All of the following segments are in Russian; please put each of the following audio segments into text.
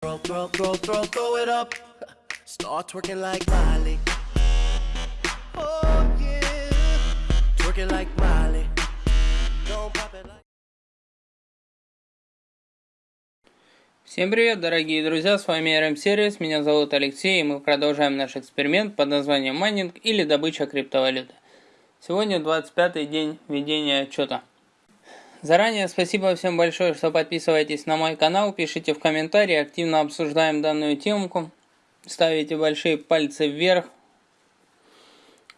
Throw, throw, throw, throw, throw it up. Start twerking like Miley. Oh yeah, twerking like Miley. Don't pop it like. Всем привет, дорогие друзья, с вами RM Сервис, меня зовут Алексей, и мы продолжаем наш эксперимент под названием майнинг или добыча криптовалюты. Сегодня 25-й день ведения отчета. Заранее спасибо всем большое, что подписываетесь на мой канал, пишите в комментарии, активно обсуждаем данную темку, ставите большие пальцы вверх,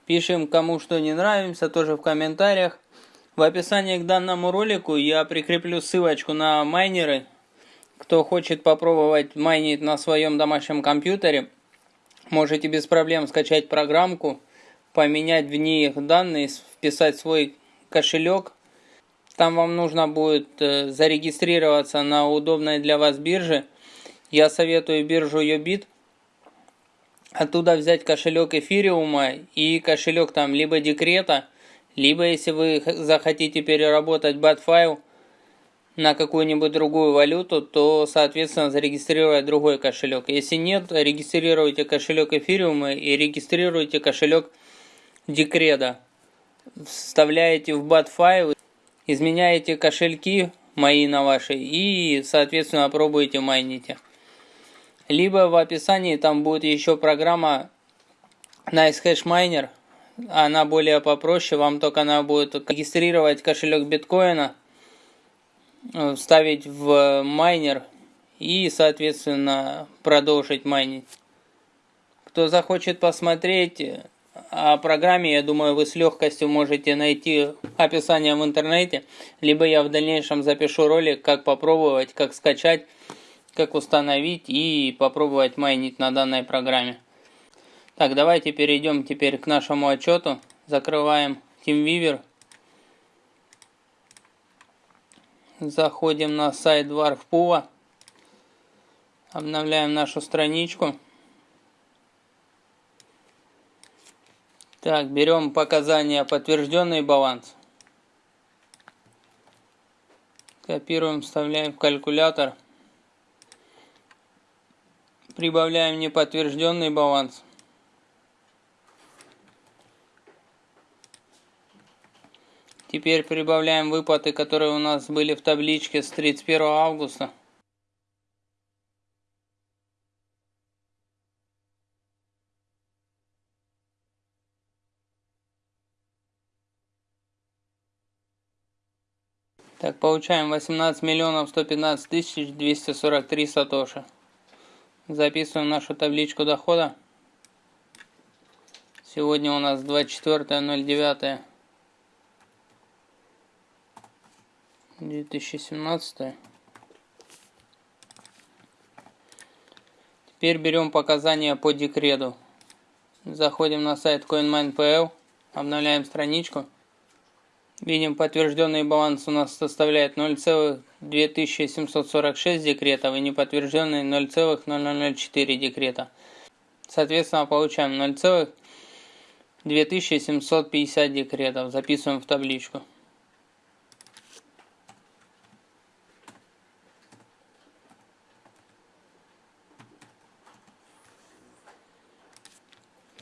пишем кому что не нравится, тоже в комментариях. В описании к данному ролику я прикреплю ссылочку на майнеры. Кто хочет попробовать майнить на своем домашнем компьютере, можете без проблем скачать программку, поменять в ней их данные, вписать свой кошелек – там вам нужно будет э, зарегистрироваться на удобной для вас бирже. Я советую биржу Yobit. Оттуда взять кошелек эфириума и кошелек там либо декрета, либо если вы захотите переработать бат-файл на какую-нибудь другую валюту, то, соответственно, зарегистрировать другой кошелек. Если нет, регистрируйте кошелек эфириума и регистрируйте кошелек декреда. Вставляете в бат-файл изменяете кошельки мои на ваши и, соответственно, пробуете майните. Либо в описании там будет еще программа Nice Hash Miner. Она более попроще, вам только она будет регистрировать кошелек биткоина, вставить в майнер и, соответственно, продолжить майнить. Кто захочет посмотреть, о программе, я думаю, вы с легкостью можете найти описание в интернете, либо я в дальнейшем запишу ролик, как попробовать, как скачать, как установить и попробовать майнить на данной программе. Так, давайте перейдем теперь к нашему отчету. Закрываем TeamViewer. Заходим на сайт Dwarfpool. Обновляем нашу страничку. Так, берем показания подтвержденный баланс. Копируем, вставляем в калькулятор. Прибавляем неподтвержденный баланс. Теперь прибавляем выплаты, которые у нас были в табличке с 31 августа. Так, получаем 18 миллионов 115 тысяч 243 сатоши. Записываем нашу табличку дохода. Сегодня у нас 24.09. 2017. Теперь берем показания по декрету. Заходим на сайт CoinMine.pl, обновляем страничку. Видим, подтвержденный баланс у нас составляет 0,2746 декретов и неподтвержденный 0,0004 декрета. Соответственно, получаем 0,2750 декретов. Записываем в табличку.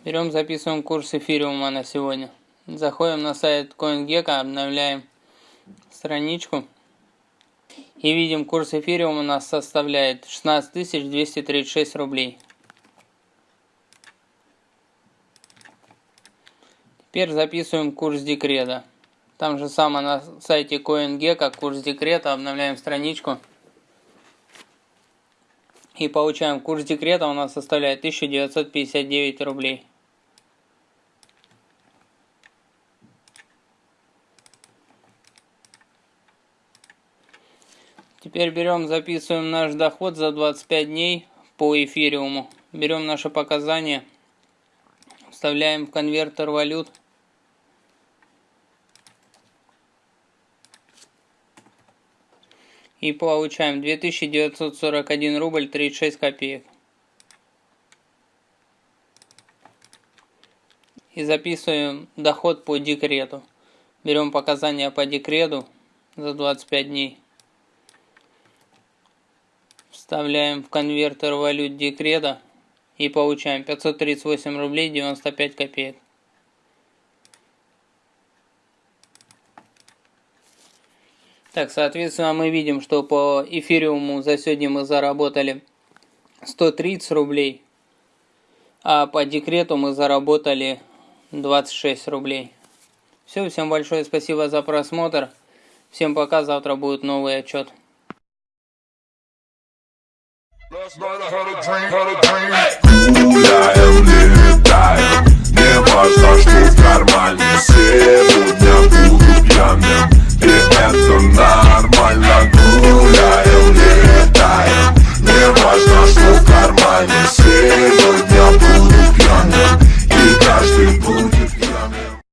Берем, записываем курс эфириума на сегодня. Заходим на сайт CoinGecko, обновляем страничку. И видим, курс эфириума у нас составляет 16 236 рублей. Теперь записываем курс декрета. Там же самое на сайте CoinGecko, курс декрета, обновляем страничку. И получаем курс декрета у нас составляет 1959 рублей. Теперь берем, записываем наш доход за 25 дней по эфириуму. Берем наши показания, вставляем в конвертер валют. И получаем 2941 рубль 36 копеек. И записываем доход по декрету. Берем показания по декрету за 25 дней. Вставляем в конвертер валют декрета и получаем 538 рублей 95 копеек. Так, соответственно, мы видим, что по эфириуму за сегодня мы заработали 130 рублей, а по декрету мы заработали 26 рублей. Все, всем большое спасибо за просмотр. Всем пока, завтра будет новый отчет. Гуляем, летаем Не важно, что в кармане Сегодня буду